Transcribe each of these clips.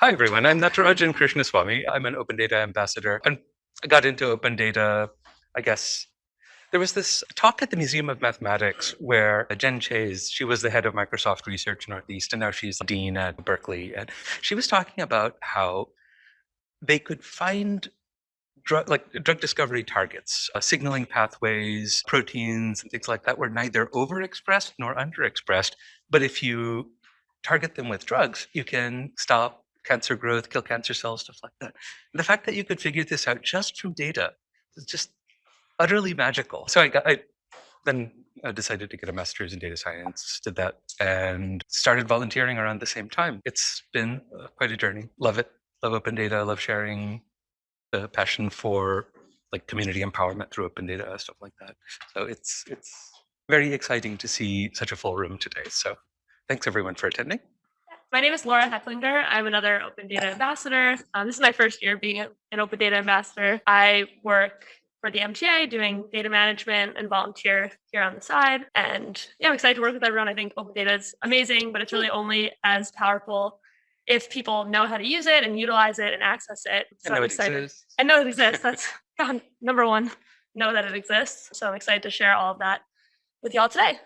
Hi, everyone. I'm Natarajan Krishnaswamy. I'm an open data ambassador and I got into open data, I guess. There was this talk at the Museum of Mathematics where Jen Chayes, she was the head of Microsoft Research Northeast, and now she's dean at Berkeley. And she was talking about how they could find drug like drug discovery targets, uh, signaling pathways, proteins, and things like that were neither overexpressed nor underexpressed. But if you target them with drugs, you can stop cancer growth, kill cancer cells, stuff like that. And the fact that you could figure this out just from data is just utterly magical. So I got I then I decided to get a master's in data science, did that, and started volunteering around the same time. It's been uh, quite a journey. Love it. Love open data. Love sharing the passion for like community empowerment through open data, stuff like that. So it's it's very exciting to see such a full room today. So thanks everyone for attending. My name is Laura Hecklinger. I'm another Open Data Ambassador. Um, this is my first year being an Open Data Ambassador. I work for the MTA doing data management and volunteer here on the side. And yeah, I'm excited to work with everyone. I think open data is amazing, but it's really only as powerful if people know how to use it and utilize it and access it. So I know I'm it excited. exists. I know it exists. That's God, number one, know that it exists. So I'm excited to share all of that with y'all today.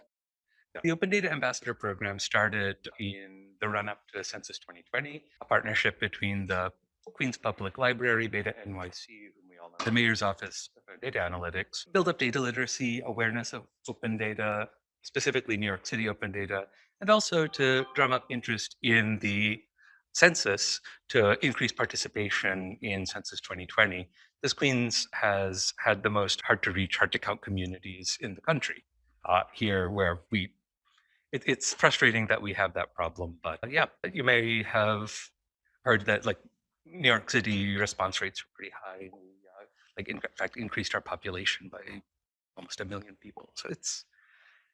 The Open Data Ambassador Program started in the run up to Census 2020, a partnership between the Queens Public Library, Beta NYC, whom we all know, the Mayor's Office of Data Analytics, build up data literacy, awareness of open data, specifically New York City open data, and also to drum up interest in the census to increase participation in Census 2020. This Queens has had the most hard to reach, hard to count communities in the country. Uh, here, where we it, it's frustrating that we have that problem, but yeah, you may have heard that like New York City response rates are pretty high. We, uh, like in fact, increased our population by almost a million people. So it's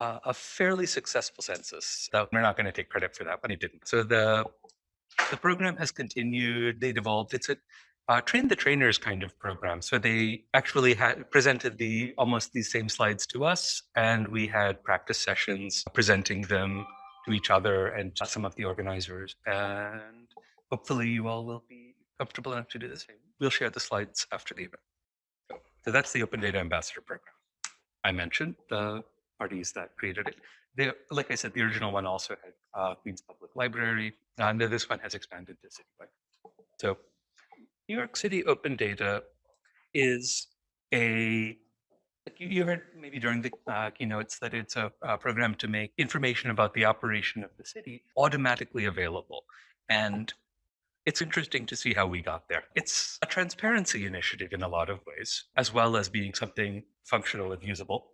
uh, a fairly successful census. Though we're not going to take credit for that, but it didn't. So the the program has continued. They developed. It's a uh, train the trainers kind of program. So they actually had presented the almost these same slides to us, and we had practice sessions presenting them to each other and some of the organizers. And hopefully, you all will be comfortable enough to do the same. We'll share the slides after the event. So that's the Open Data Ambassador Program. I mentioned the parties that created it. They, like I said, the original one also had uh, Queens Public Library, and this one has expanded to citywide. So New York City Open Data is a you heard maybe during the uh, keynotes that it's a, a program to make information about the operation of the city automatically available. And it's interesting to see how we got there. It's a transparency initiative in a lot of ways, as well as being something functional and usable.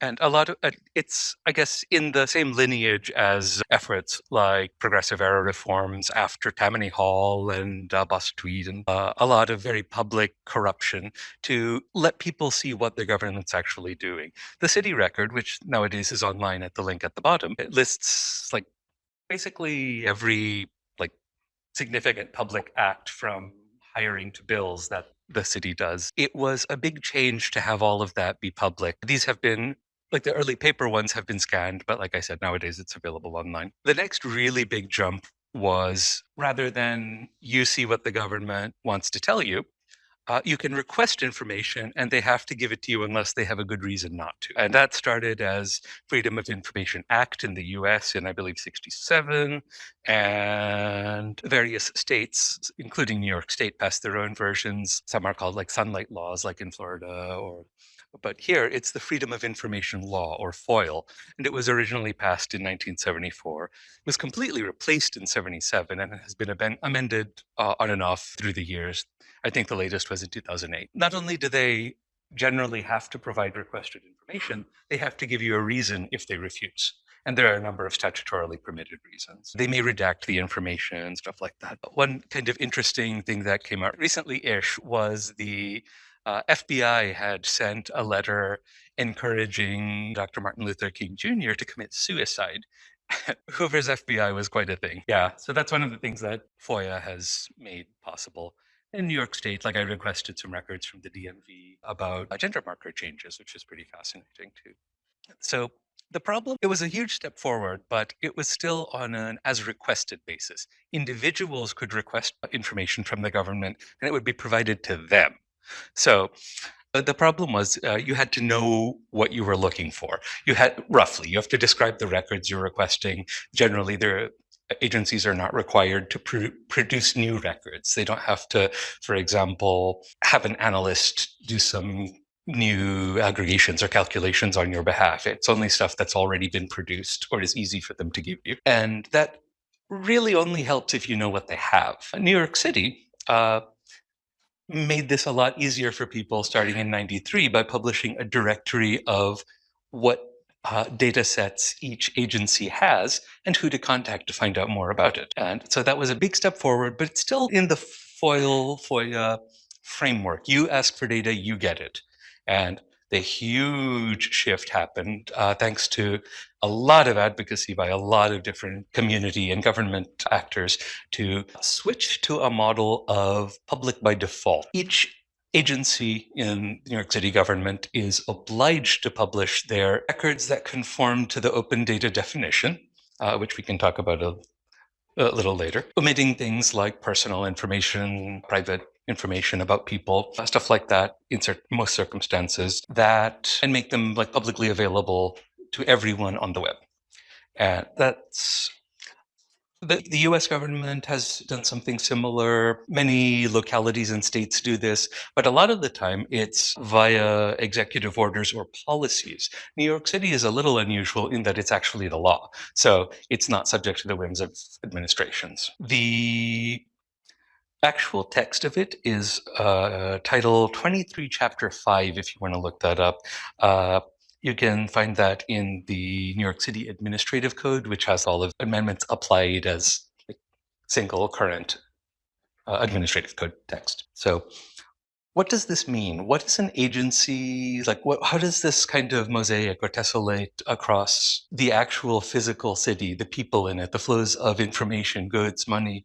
And a lot of it's, I guess, in the same lineage as efforts like progressive era reforms after Tammany Hall and uh, Boss Tweed, and uh, a lot of very public corruption to let people see what the government's actually doing. The city record, which nowadays is online at the link at the bottom, it lists like basically every like significant public act from hiring to bills that the city does. It was a big change to have all of that be public. These have been like the early paper ones have been scanned, but like I said, nowadays it's available online. The next really big jump was rather than you see what the government wants to tell you, uh, you can request information and they have to give it to you unless they have a good reason not to. And that started as Freedom of Information Act in the US in, I believe, 67. And various states, including New York State, passed their own versions. Some are called like sunlight laws, like in Florida or but here it's the Freedom of Information Law, or FOIL, and it was originally passed in 1974. It was completely replaced in 77 and has been amended uh, on and off through the years. I think the latest was in 2008. Not only do they generally have to provide requested information, they have to give you a reason if they refuse. And there are a number of statutorily permitted reasons. They may redact the information and stuff like that. But one kind of interesting thing that came out recently ish was the uh, FBI had sent a letter encouraging Dr. Martin Luther King Jr. to commit suicide. Hoover's FBI was quite a thing. Yeah, so that's one of the things that FOIA has made possible. In New York State, like I requested some records from the DMV about uh, gender marker changes, which is pretty fascinating too. So The problem, it was a huge step forward, but it was still on an as requested basis. Individuals could request information from the government and it would be provided to them. So uh, the problem was uh, you had to know what you were looking for. You had roughly, you have to describe the records you're requesting. Generally, their agencies are not required to pr produce new records. They don't have to, for example, have an analyst do some new aggregations or calculations on your behalf. It's only stuff that's already been produced or is easy for them to give you. And that really only helps if you know what they have. New York City uh, made this a lot easier for people starting in 93 by publishing a directory of what uh, data sets each agency has and who to contact to find out more about it. And so that was a big step forward, but it's still in the FOIL, FOIA framework. You ask for data, you get it. And the huge shift happened uh, thanks to a lot of advocacy by a lot of different community and government actors to switch to a model of public by default. Each agency in New York City government is obliged to publish their records that conform to the open data definition, uh, which we can talk about a, a little later, omitting things like personal information, private information about people, stuff like that in most circumstances that and make them like publicly available to everyone on the web. And that's the, the US government has done something similar. Many localities and states do this, but a lot of the time it's via executive orders or policies. New York City is a little unusual in that it's actually the law. So it's not subject to the whims of administrations. The actual text of it is uh, Title 23, Chapter 5, if you want to look that up. Uh, you can find that in the New York City Administrative Code, which has all of amendments applied as single current uh, administrative code text. So what does this mean? What is an agency, like what, how does this kind of mosaic or tessellate across the actual physical city, the people in it, the flows of information, goods, money,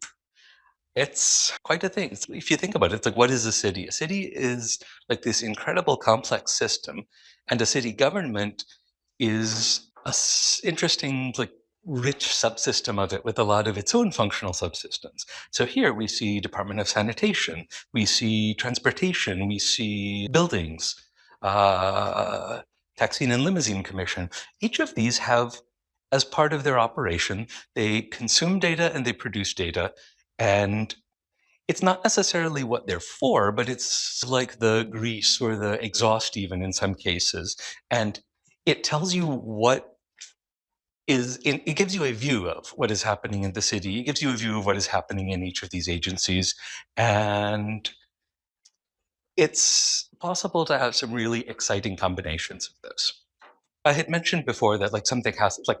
it's quite a thing. If you think about it, it's like, what is a city? A city is like this incredible complex system, and a city government is a interesting, like, rich subsystem of it with a lot of its own functional subsystems. So here we see Department of Sanitation, we see transportation, we see buildings, uh, Taxi and Limousine Commission. Each of these have, as part of their operation, they consume data and they produce data, and it's not necessarily what they're for, but it's like the grease or the exhaust even in some cases. And it tells you what is, in, it gives you a view of what is happening in the city. It gives you a view of what is happening in each of these agencies. And it's possible to have some really exciting combinations of those. I had mentioned before that like something has, like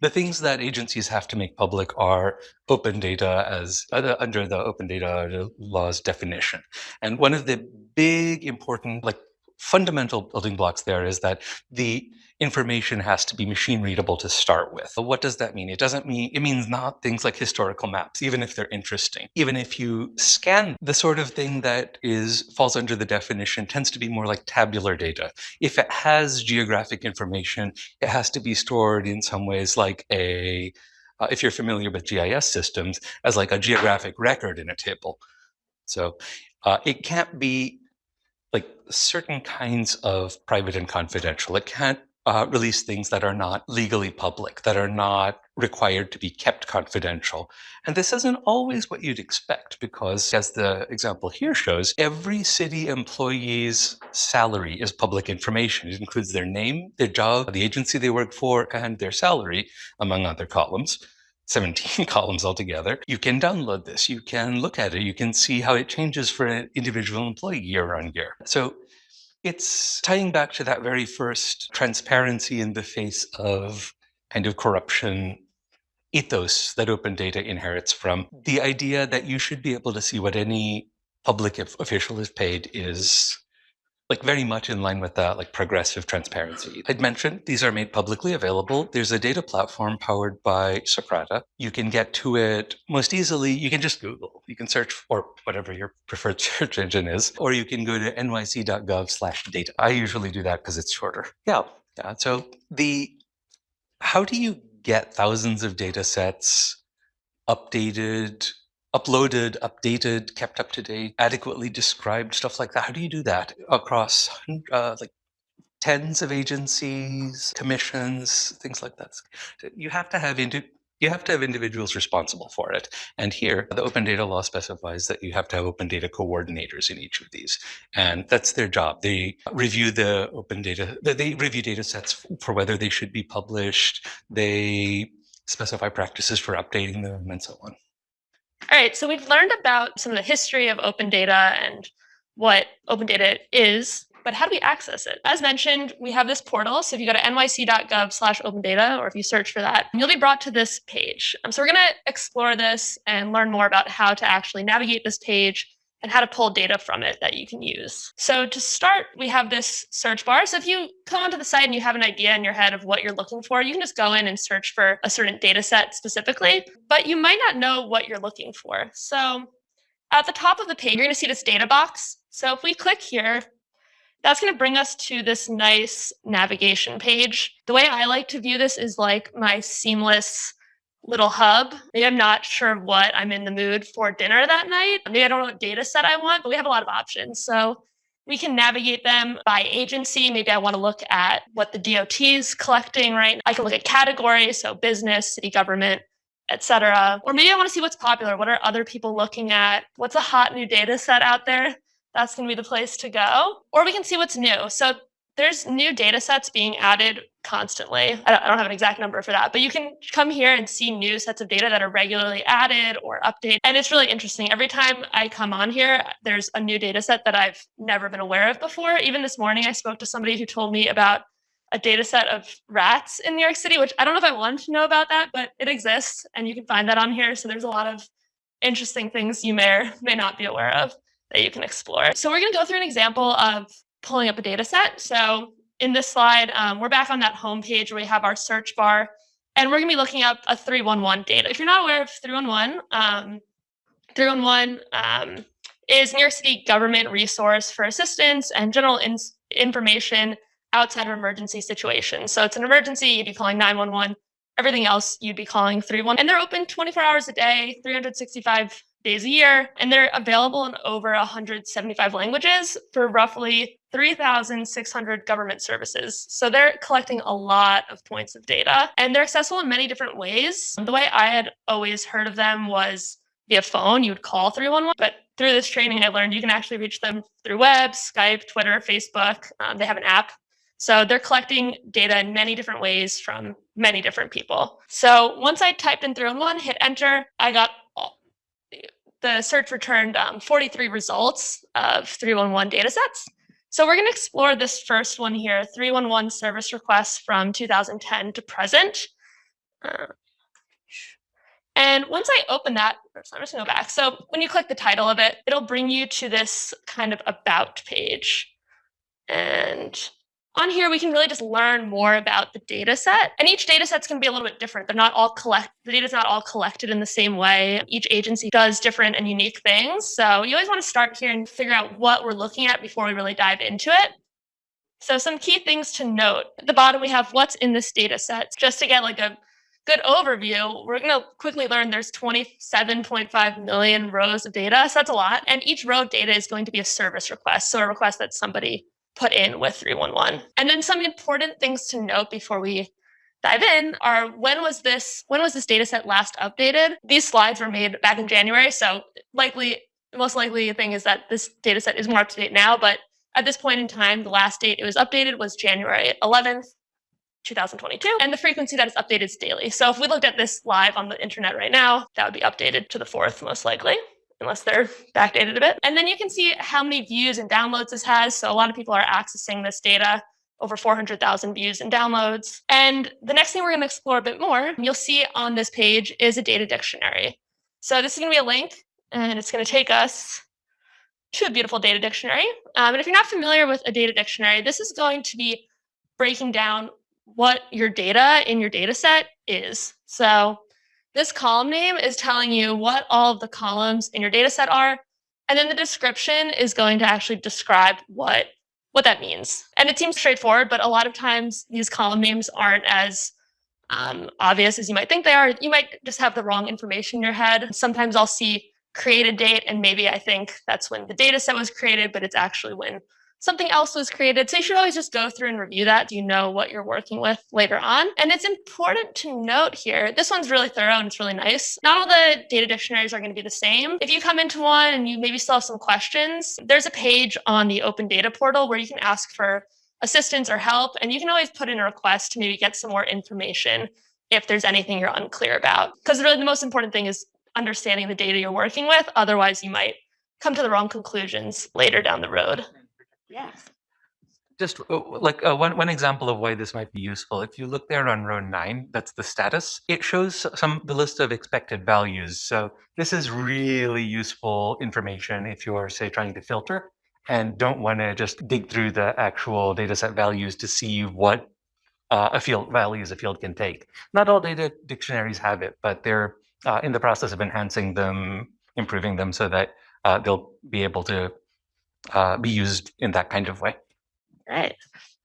the things that agencies have to make public are open data as uh, under the open data laws definition. And one of the big important, like fundamental building blocks there is that the information has to be machine readable to start with. But What does that mean? It doesn't mean, it means not things like historical maps, even if they're interesting. Even if you scan the sort of thing that is falls under the definition tends to be more like tabular data. If it has geographic information, it has to be stored in some ways like a, uh, if you're familiar with GIS systems, as like a geographic record in a table. So uh, it can't be like certain kinds of private and confidential. It can't uh, release things that are not legally public, that are not required to be kept confidential. And this isn't always what you'd expect because, as the example here shows, every city employee's salary is public information. It includes their name, their job, the agency they work for, and their salary, among other columns. 17 columns altogether. You can download this, you can look at it, you can see how it changes for an individual employee year on year. So it's tying back to that very first transparency in the face of kind of corruption ethos that open data inherits from. The idea that you should be able to see what any public official is paid is like very much in line with that like progressive transparency. I'd mentioned these are made publicly available. There's a data platform powered by Socrata. You can get to it most easily. You can just Google. You can search or whatever your preferred search engine is, or you can go to nyc.gov slash data. I usually do that because it's shorter. Yeah. Yeah. So the How do you get thousands of data sets updated, uploaded, updated, kept up to date, adequately described, stuff like that? How do you do that across uh, like tens of agencies, commissions, things like that? You have to have indi- you have to have individuals responsible for it. And here, the open data law specifies that you have to have open data coordinators in each of these. And that's their job. They review the open data, they review data sets for whether they should be published. They specify practices for updating them and so on. All right, so we've learned about some of the history of open data and what open data is but how do we access it? As mentioned, we have this portal. So if you go to nyc.gov slash open data, or if you search for that, you'll be brought to this page. Um, so we're going to explore this and learn more about how to actually navigate this page and how to pull data from it that you can use. So to start, we have this search bar. So if you come onto the site and you have an idea in your head of what you're looking for, you can just go in and search for a certain data set specifically, but you might not know what you're looking for. So at the top of the page, you're going to see this data box. So if we click here, that's going to bring us to this nice navigation page. The way I like to view this is like my seamless little hub. Maybe I'm not sure what I'm in the mood for dinner that night. Maybe I don't know what data set I want, but we have a lot of options. So we can navigate them by agency. Maybe I want to look at what the DOT is collecting, right? I can look at categories, so business, city government, etc. Or maybe I want to see what's popular. What are other people looking at? What's a hot new data set out there? that's going to be the place to go. Or we can see what's new. So there's new data sets being added constantly. I don't, I don't, have an exact number for that, but you can come here and see new sets of data that are regularly added or updated. And it's really interesting. Every time I come on here, there's a new data set that I've never been aware of before. Even this morning, I spoke to somebody who told me about a data set of rats in New York City, which I don't know if I wanted to know about that, but it exists and you can find that on here. So there's a lot of interesting things you may or may not be aware of that you can explore. So we're going to go through an example of pulling up a data set. So in this slide, um, we're back on that home page where we have our search bar, and we're going to be looking up a 311 data. If you're not aware of 311, um, 311 um, is New York City government resource for assistance and general in information outside of emergency situations. So it's an emergency, you'd be calling 911. Everything else, you'd be calling 311. And they're open 24 hours a day, 365 days a year, and they're available in over 175 languages for roughly 3,600 government services. So they're collecting a lot of points of data, and they're accessible in many different ways. The way I had always heard of them was via phone, you would call 311, but through this training, I learned you can actually reach them through web, Skype, Twitter, Facebook. Um, they have an app. So they're collecting data in many different ways from many different people. So once I typed in 311, hit enter, I got the search returned um, 43 results of 311 datasets. So we're going to explore this first one here, 311 service requests from 2010 to present. Uh, and once I open that, I'm just going to go back. So when you click the title of it, it'll bring you to this kind of about page. And on here, we can really just learn more about the data set. And each data set's going to be a little bit different. They're not all collect, the data's not all collected in the same way. Each agency does different and unique things. So you always want to start here and figure out what we're looking at before we really dive into it. So some key things to note. At the bottom, we have what's in this data set. Just to get like a good overview, we're going to quickly learn there's 27.5 million rows of data. So that's a lot. And each row of data is going to be a service request. So a request that somebody put in with 311. And then some important things to note before we dive in are when was this when was this data set last updated? These slides were made back in January, so likely most likely thing is that this data set is more up to date now, but at this point in time, the last date it was updated was January 11th, 2022, and the frequency that is updated is daily. So if we looked at this live on the internet right now, that would be updated to the 4th most likely unless they're backdated a bit. And then you can see how many views and downloads this has. So a lot of people are accessing this data, over 400,000 views and downloads. And the next thing we're going to explore a bit more, you'll see on this page is a data dictionary. So this is going to be a link, and it's going to take us to a beautiful data dictionary. Um, and if you're not familiar with a data dictionary, this is going to be breaking down what your data in your data set is. So this column name is telling you what all of the columns in your data set are. And then the description is going to actually describe what, what that means. And it seems straightforward, but a lot of times these column names aren't as um, obvious as you might think they are. You might just have the wrong information in your head. Sometimes I'll see created date, and maybe I think that's when the data set was created, but it's actually when something else was created. So you should always just go through and review that. so You know what you're working with later on. And it's important to note here, this one's really thorough and it's really nice. Not all the data dictionaries are going to be the same. If you come into one and you maybe still have some questions, there's a page on the open data portal where you can ask for assistance or help. And you can always put in a request to maybe get some more information if there's anything you're unclear about. Because really the most important thing is understanding the data you're working with. Otherwise, you might come to the wrong conclusions later down the road. Yeah. Just uh, like uh, one, one example of why this might be useful. If you look there on row nine, that's the status. It shows some the list of expected values. So this is really useful information if you're say trying to filter and don't want to just dig through the actual data set values to see what uh, a field values a field can take. Not all data dictionaries have it, but they're uh, in the process of enhancing them, improving them so that uh, they'll be able to uh, be used in that kind of way. Right.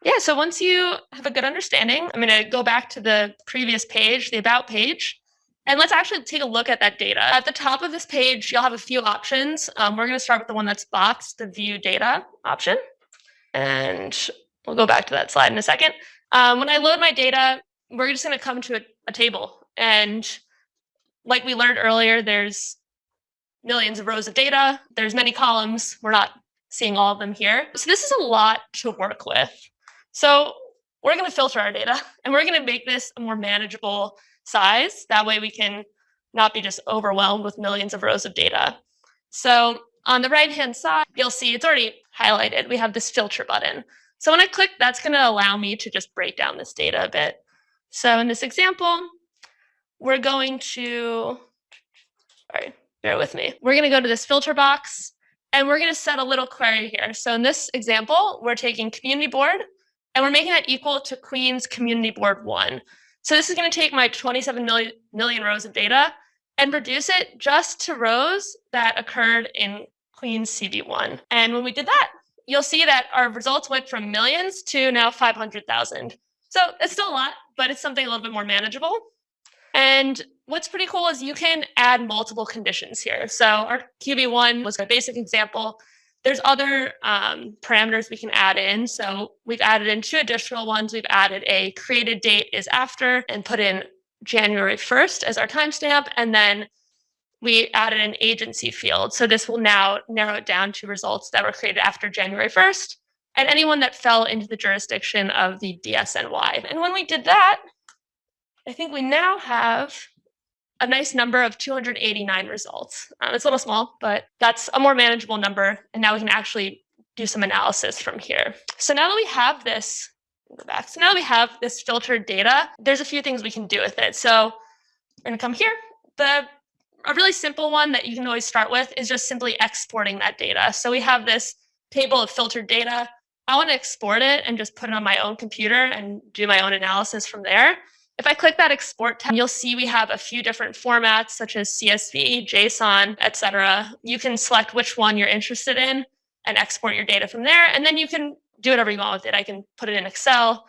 Yeah, so once you have a good understanding, I'm going to go back to the previous page, the About page, and let's actually take a look at that data. At the top of this page, you'll have a few options. Um, we're going to start with the one that's boxed, the View Data option. And we'll go back to that slide in a second. Um, when I load my data, we're just going to come to a, a table. And like we learned earlier, there's millions of rows of data. There's many columns. We're not seeing all of them here. So this is a lot to work with. So we're going to filter our data and we're going to make this a more manageable size. That way we can not be just overwhelmed with millions of rows of data. So on the right-hand side, you'll see it's already highlighted. We have this filter button. So when I click, that's going to allow me to just break down this data a bit. So in this example, we're going to, sorry, bear with me. We're going to go to this filter box and we're going to set a little query here. So in this example, we're taking community board and we're making that equal to Queens community board one. So this is going to take my 27 million, million rows of data and reduce it just to rows that occurred in Queens CB1. And when we did that, you'll see that our results went from millions to now 500,000. So it's still a lot, but it's something a little bit more manageable. And what's pretty cool is you can add multiple conditions here. So our QB1 was a basic example. There's other um, parameters we can add in. So we've added in two additional ones. We've added a created date is after and put in January 1st as our timestamp. And then we added an agency field. So this will now narrow it down to results that were created after January 1st and anyone that fell into the jurisdiction of the DSNY. And when we did that, I think we now have a nice number of 289 results. Um, it's a little small, but that's a more manageable number. And now we can actually do some analysis from here. So now that we have this, go back. So now that we have this filtered data, there's a few things we can do with it. So we're gonna come here. The a really simple one that you can always start with is just simply exporting that data. So we have this table of filtered data. I want to export it and just put it on my own computer and do my own analysis from there. If I click that export tab, you'll see we have a few different formats such as CSV, JSON, etc. You can select which one you're interested in and export your data from there. And then you can do whatever you want with it. I can put it in Excel,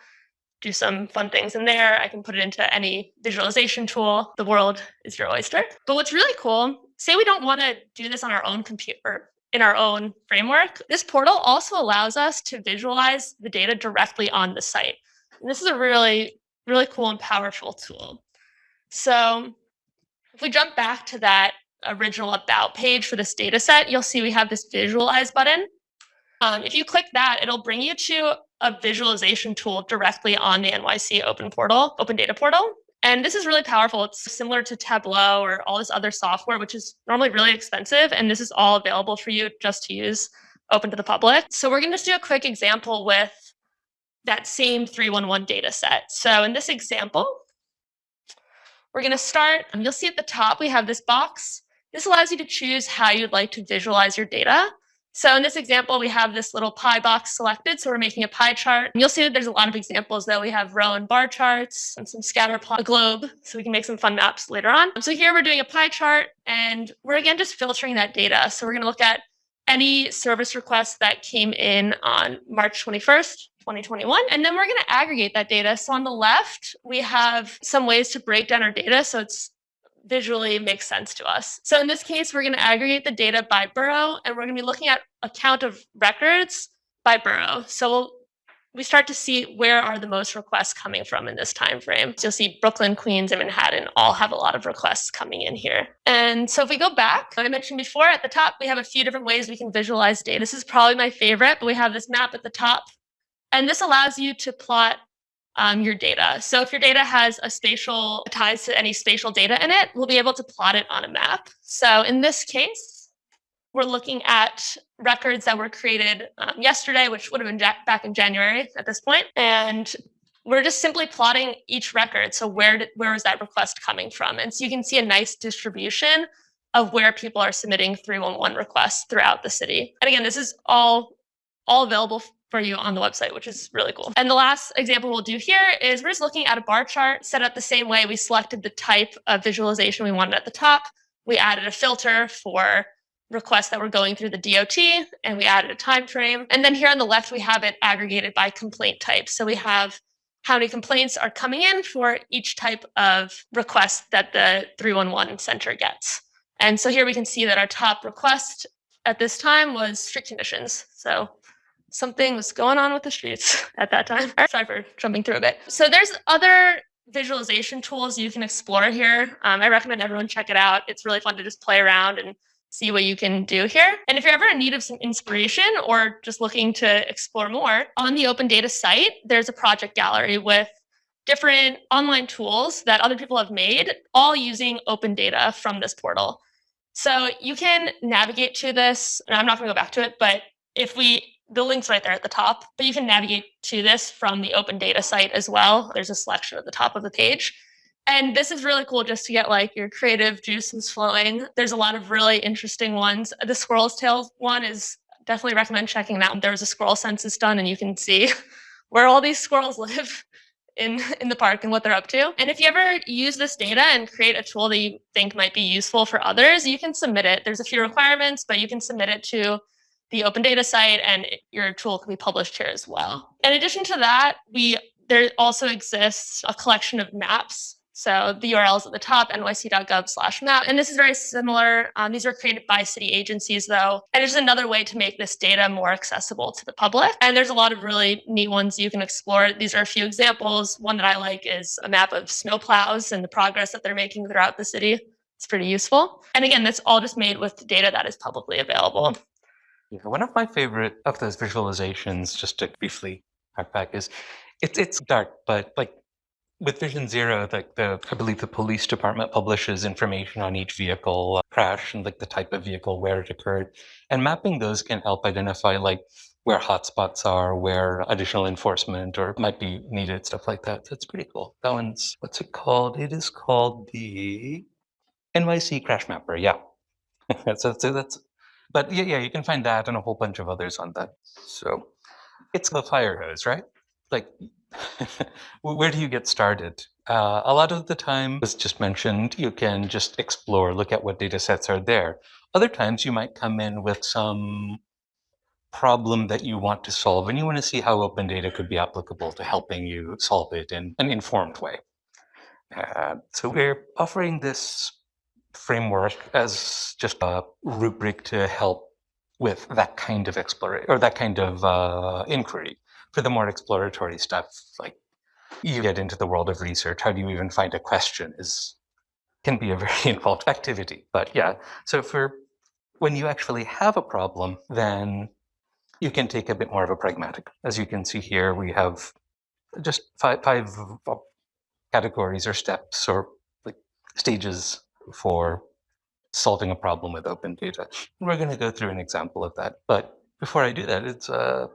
do some fun things in there. I can put it into any visualization tool. The world is your oyster. But what's really cool, say we don't want to do this on our own computer in our own framework, this portal also allows us to visualize the data directly on the site. And this is a really really cool and powerful tool. So if we jump back to that original about page for this data set, you'll see we have this visualize button. Um, if you click that, it'll bring you to a visualization tool directly on the NYC Open Portal, Open Data Portal. And this is really powerful. It's similar to Tableau or all this other software, which is normally really expensive. And this is all available for you just to use open to the public. So we're going to just do a quick example with that same 311 data set. So in this example, we're going to start, and you'll see at the top, we have this box. This allows you to choose how you'd like to visualize your data. So in this example, we have this little pie box selected. So we're making a pie chart. And you'll see that there's a lot of examples though. We have row and bar charts and some scatter plot, a globe. So we can make some fun maps later on. So here we're doing a pie chart and we're again just filtering that data. So we're going to look at any service requests that came in on March 21st, 2021. And then we're going to aggregate that data. So on the left, we have some ways to break down our data so it's visually makes sense to us. So in this case, we're going to aggregate the data by borough, and we're going to be looking at a count of records by borough. So we'll, we start to see where are the most requests coming from in this time frame. So you'll see Brooklyn, Queens, and Manhattan all have a lot of requests coming in here. And so if we go back, I mentioned before at the top, we have a few different ways we can visualize data. This is probably my favorite, but we have this map at the top. And this allows you to plot um, your data. So if your data has a spatial ties to any spatial data in it, we'll be able to plot it on a map. So in this case, we're looking at records that were created um, yesterday, which would have been back in January at this point, and we're just simply plotting each record. So where did, where was that request coming from? And so you can see a nice distribution of where people are submitting 311 requests throughout the city. And again, this is all all available for you on the website, which is really cool. And the last example we'll do here is we're just looking at a bar chart set up the same way. We selected the type of visualization we wanted at the top. We added a filter for requests that were going through the DOT, and we added a time frame. And then here on the left, we have it aggregated by complaint type. So we have how many complaints are coming in for each type of request that the 311 center gets. And so here we can see that our top request at this time was street conditions. So something was going on with the streets at that time. Sorry for jumping through a bit. So there's other visualization tools you can explore here. Um, I recommend everyone check it out. It's really fun to just play around and see what you can do here. And if you're ever in need of some inspiration or just looking to explore more, on the Open Data site, there's a project gallery with different online tools that other people have made, all using open data from this portal. So you can navigate to this, and I'm not going to go back to it, but if we the link's right there at the top, but you can navigate to this from the open data site as well. There's a selection at the top of the page. And this is really cool just to get like your creative juices flowing. There's a lot of really interesting ones. The squirrel's tail one is definitely recommend checking that. There was a squirrel census done and you can see where all these squirrels live in, in the park and what they're up to. And if you ever use this data and create a tool that you think might be useful for others, you can submit it. There's a few requirements, but you can submit it to the open data site and your tool can be published here as well. In addition to that, we there also exists a collection of maps. So the URL is at the top, nyc.gov slash map. And this is very similar. Um, these were created by city agencies though. And it's another way to make this data more accessible to the public. And there's a lot of really neat ones you can explore. These are a few examples. One that I like is a map of snowplows and the progress that they're making throughout the city. It's pretty useful. And again, that's all just made with data that is publicly available. Yeah, one of my favorite of those visualizations, just to briefly back, is it's it's dark, but like with Vision Zero, like the I believe the police department publishes information on each vehicle uh, crash and like the type of vehicle, where it occurred, and mapping those can help identify like where hotspots are, where additional enforcement or might be needed, stuff like that. That's pretty cool. That one's what's it called? It is called the NYC Crash Mapper. Yeah. so, so that's but yeah, yeah, you can find that and a whole bunch of others on that. So it's the fire hose, right? Like, where do you get started? Uh, a lot of the time, as just mentioned, you can just explore, look at what data sets are there. Other times, you might come in with some problem that you want to solve, and you want to see how open data could be applicable to helping you solve it in an informed way. Uh, so we're offering this framework as just a rubric to help with that kind of exploration or that kind of uh, inquiry. For the more exploratory stuff, like you get into the world of research, how do you even find a question is can be a very involved activity. But yeah, so for when you actually have a problem, then you can take a bit more of a pragmatic. As you can see here, we have just five, five categories or steps or like stages for solving a problem with open data. We're going to go through an example of that. But before I do that, it's, uh,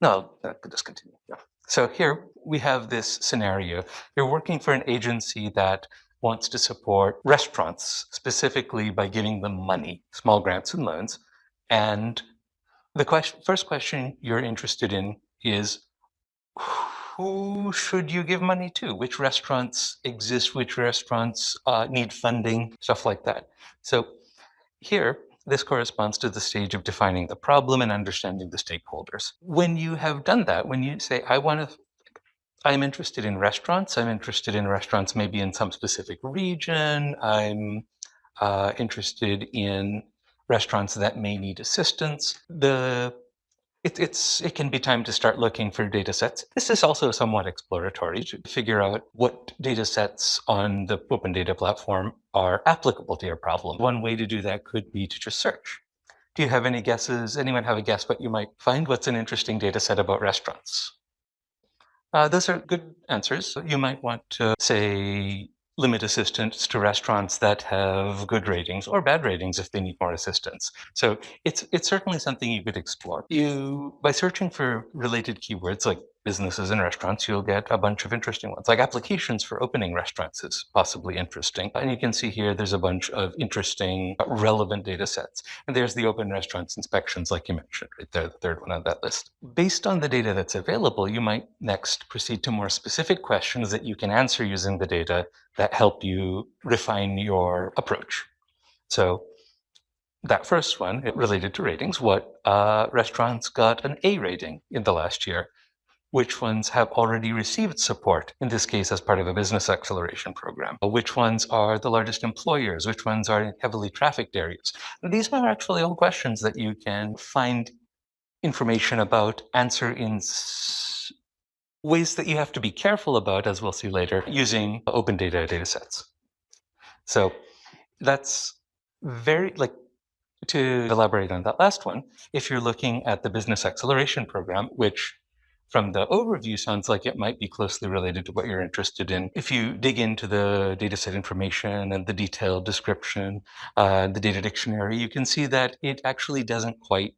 no, I could just continue. Yeah. So here we have this scenario. You're working for an agency that wants to support restaurants, specifically by giving them money, small grants and loans. And the question, first question you're interested in is, who should you give money to? Which restaurants exist? Which restaurants uh, need funding? Stuff like that. So here This corresponds to the stage of defining the problem and understanding the stakeholders. When you have done that, when you say, I want to I'm interested in restaurants. I'm interested in restaurants maybe in some specific region. I'm uh, interested in restaurants that may need assistance. The it, it's it can be time to start looking for data sets. This is also somewhat exploratory to figure out what data sets on the open data platform are applicable to your problem. One way to do that could be to just search. Do you have any guesses? Anyone have a guess what you might find? What's an interesting data set about restaurants? Uh, those are good answers. You might want to say limit assistance to restaurants that have good ratings or bad ratings if they need more assistance. So it's it's certainly something you could explore. You by searching for related keywords like businesses and restaurants, you'll get a bunch of interesting ones. Like applications for opening restaurants is possibly interesting. And you can see here there's a bunch of interesting relevant data sets. And there's the open restaurants inspections, like you mentioned, right there, the third one on that list. Based on the data that's available, you might next proceed to more specific questions that you can answer using the data that help you refine your approach. So that first one, it related to ratings, what uh, restaurants got an A rating in the last year? Which ones have already received support, in this case as part of a business acceleration program, uh, which ones are the largest employers, which ones are in heavily trafficked areas. These are actually all questions that you can find information about, answer in ways that you have to be careful about, as we'll see later, using open data datasets. So that's very, like, to elaborate on that last one, if you're looking at the business acceleration program, which from the overview sounds like it might be closely related to what you're interested in. If you dig into the dataset information and the detailed description, uh, the data dictionary, you can see that it actually doesn't quite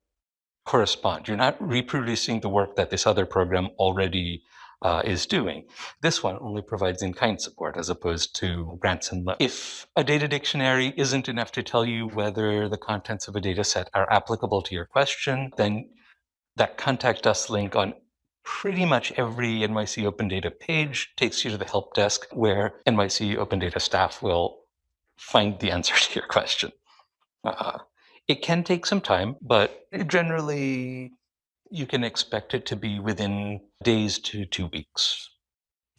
correspond. You're not reproducing the work that this other program already uh, is doing. This one only provides in-kind support as opposed to grants and loans. If a data dictionary isn't enough to tell you whether the contents of a data set are applicable to your question, then that contact us link on pretty much every NYC Open Data page takes you to the help desk where NYC Open Data staff will find the answer to your question. Uh, it can take some time, but generally you can expect it to be within days to two weeks.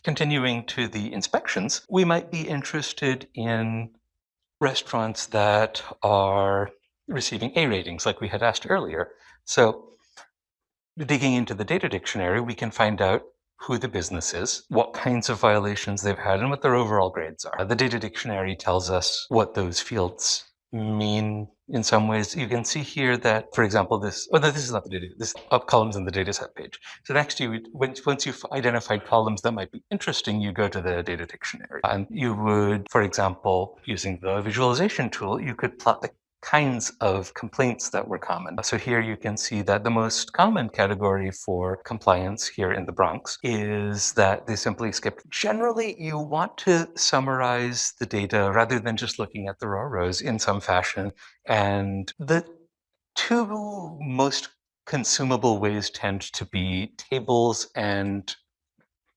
Continuing to the inspections, we might be interested in restaurants that are receiving A ratings like we had asked earlier. So digging into the data dictionary, we can find out who the business is, what kinds of violations they've had, and what their overall grades are. The data dictionary tells us what those fields mean in some ways. You can see here that, for example, this, oh, no, this is not the data, this up columns in the dataset page. So next you, would, once you've identified columns that might be interesting, you go to the data dictionary. And you would, for example, using the visualization tool, you could plot the kinds of complaints that were common. So here you can see that the most common category for compliance here in the Bronx is that they simply skipped. Generally, you want to summarize the data rather than just looking at the raw rows in some fashion. And the two most consumable ways tend to be tables and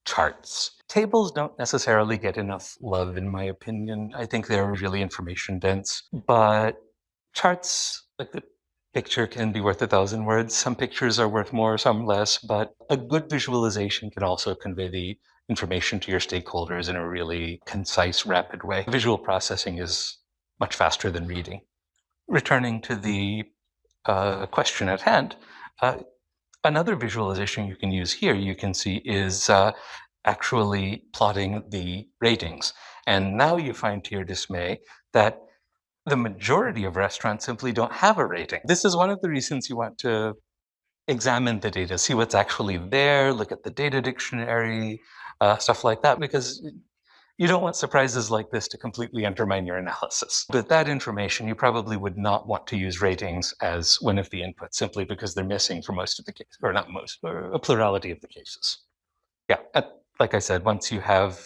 charts. Tables don't necessarily get enough love, in my opinion. I think they're really information dense, but charts, like the picture can be worth a thousand words. Some pictures are worth more, some less, but a good visualization can also convey the information to your stakeholders in a really concise, rapid way. Visual processing is much faster than reading. Returning to the uh, question at hand, uh, another visualization you can use here, you can see, is uh, actually plotting the ratings. And now you find to your dismay that the majority of restaurants simply don't have a rating. This is one of the reasons you want to examine the data, see what's actually there, look at the data dictionary, uh, stuff like that, because you don't want surprises like this to completely undermine your analysis. But that information, you probably would not want to use ratings as one of the inputs, simply because they're missing for most of the cases, or not most, or a plurality of the cases. Yeah, like I said, once you have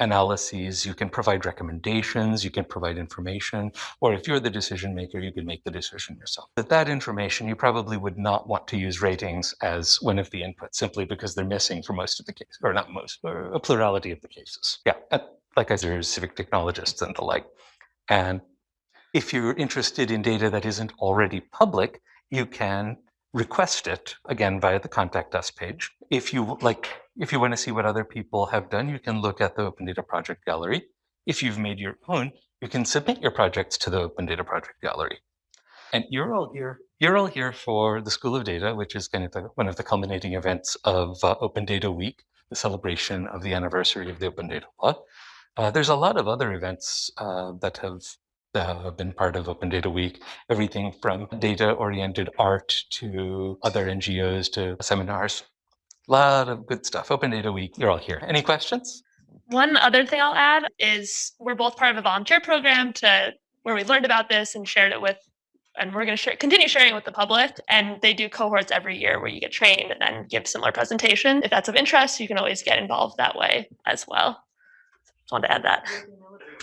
analyses, you can provide recommendations, you can provide information, or if you're the decision maker, you can make the decision yourself. But that information, you probably would not want to use ratings as one of the inputs, simply because they're missing for most of the cases, or not most, or a plurality of the cases. Yeah, like I said, there's civic technologists and the like. And If you're interested in data that isn't already public, you can request it again via the contact us page. If you like, if you want to see what other people have done, you can look at the Open Data Project Gallery. If you've made your own, you can submit your projects to the Open Data Project Gallery. And you're all here. You're all here for the School of Data, which is kind of the, one of the culminating events of uh, Open Data Week, the celebration of the anniversary of the Open Data Law. Uh, there's a lot of other events uh, that have uh, have been part of Open Data Week, everything from data-oriented art to other NGOs to seminars. A lot of good stuff. Open Data Week, you're all here. Any questions? One other thing I'll add is we're both part of a volunteer program to where we learned about this and shared it with, and we're going to share, continue sharing it with the public. And they do cohorts every year where you get trained and then give similar presentation. If that's of interest, you can always get involved that way as well. Just wanted to add that.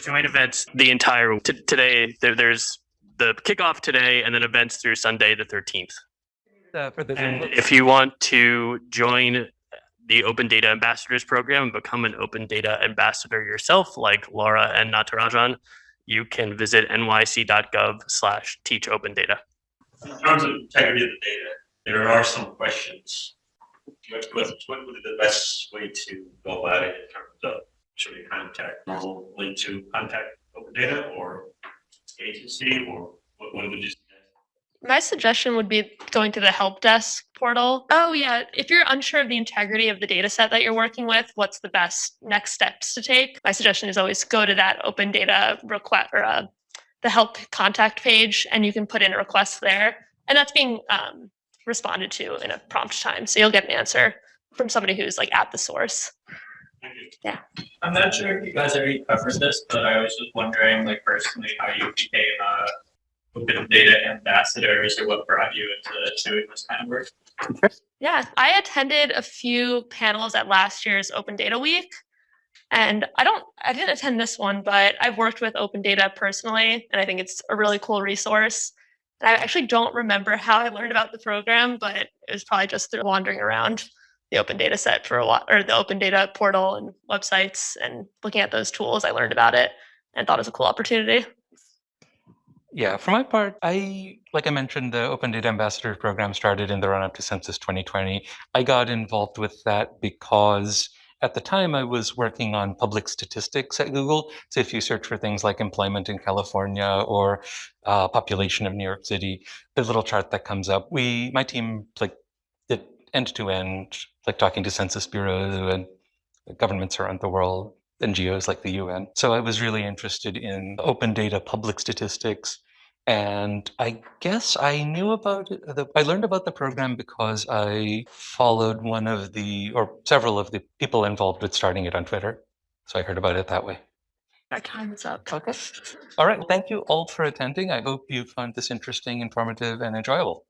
joint events the entire today there, there's the kickoff today and then events through sunday the 13th Uh, for the and if you want to join the open data ambassadors program and become an open data ambassador yourself like laura and natarajan you can visit nyc.gov slash teach open data In terms of integrity of the data, there are some questions. What, what, what would be the best way to go about it in terms of, should we contact normal link to contact open data or agency or what, what would you suggest? My suggestion would be going to the help desk portal. Oh yeah, if you're unsure of the integrity of the data set that you're working with, what's the best next steps to take? My suggestion is always go to that open data request or uh, the help contact page and you can put in a request there. And that's being um, responded to in a prompt time. So you'll get an answer from somebody who's like at the source. Thank you. I'm not sure if you guys already covered this, but I was just wondering, like personally, how you became a open data ambassadors or what brought you into doing this kind of work. Yeah, I attended a few panels at last year's Open Data Week. And I don't, I didn't attend this one, but I've worked with Open Data personally, and I think it's a really cool resource. And I actually don't remember how I learned about the program, but it was probably just through wandering around the Open Data set for a lot, or the Open Data portal and websites, and looking at those tools. I learned about it and thought it was a cool opportunity. Yeah, for my part, I, like I mentioned, the Open Data Ambassador program started in the run up to Census 2020. I got involved with that because at the time I was working on public statistics at Google. So if you search for things like employment in California or uh, population of New York City, the little chart that comes up, we, my team, like, did end to end, like talking to Census Bureau and governments around the world, NGOs like the UN. So I was really interested in open data, public statistics. And I guess I knew about it. The, I learned about the program because I followed one of the, or several of the people involved with starting it on Twitter. So I heard about it that way. Our time is up. Okay. All right. Thank you all for attending. I hope you found this interesting, informative, and enjoyable.